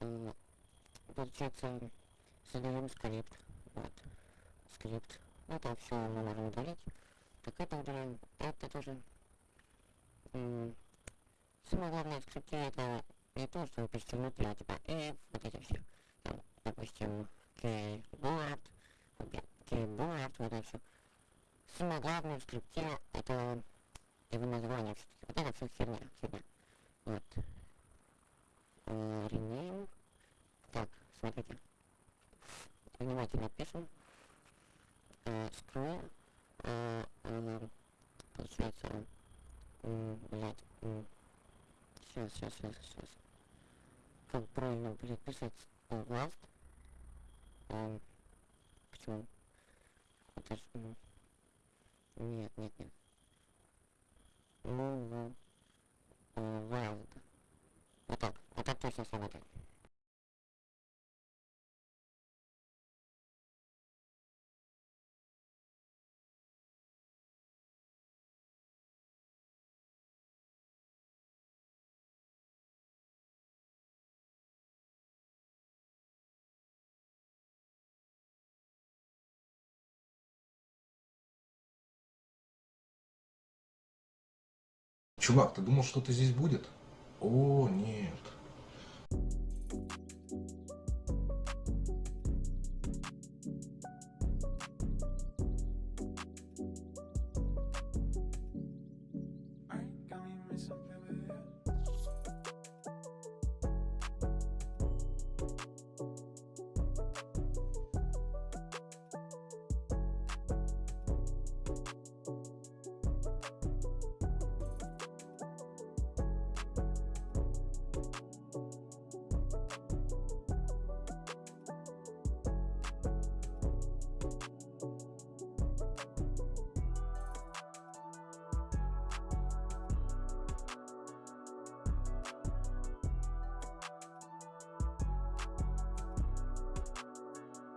М, Получается, создаем скрипт. Вот. Скрипт. Это все мы можем удалить. Так это удаляем. Это тоже. Самое главное в скрипте это не то, что вы пишете а типа if, вот эти все. Там, допустим, keyboard, keyboard, вот это все. Самое главное в скрипте это его название все-таки. Вот это все херня, херня. Вот. Э. Так, смотрите. Внимательно пишем. Э, Scroll. Э, э, Получается, м, блядь, сейчас, сейчас, сейчас, сейчас. Как правильно, блядь, писать э, last? Эм, почему? Это ж... м, Нет, нет, нет. Ну, ну, э, wild. Вот так, вот так точно сработает. Чувак, ты думал, что-то здесь будет? О, нет.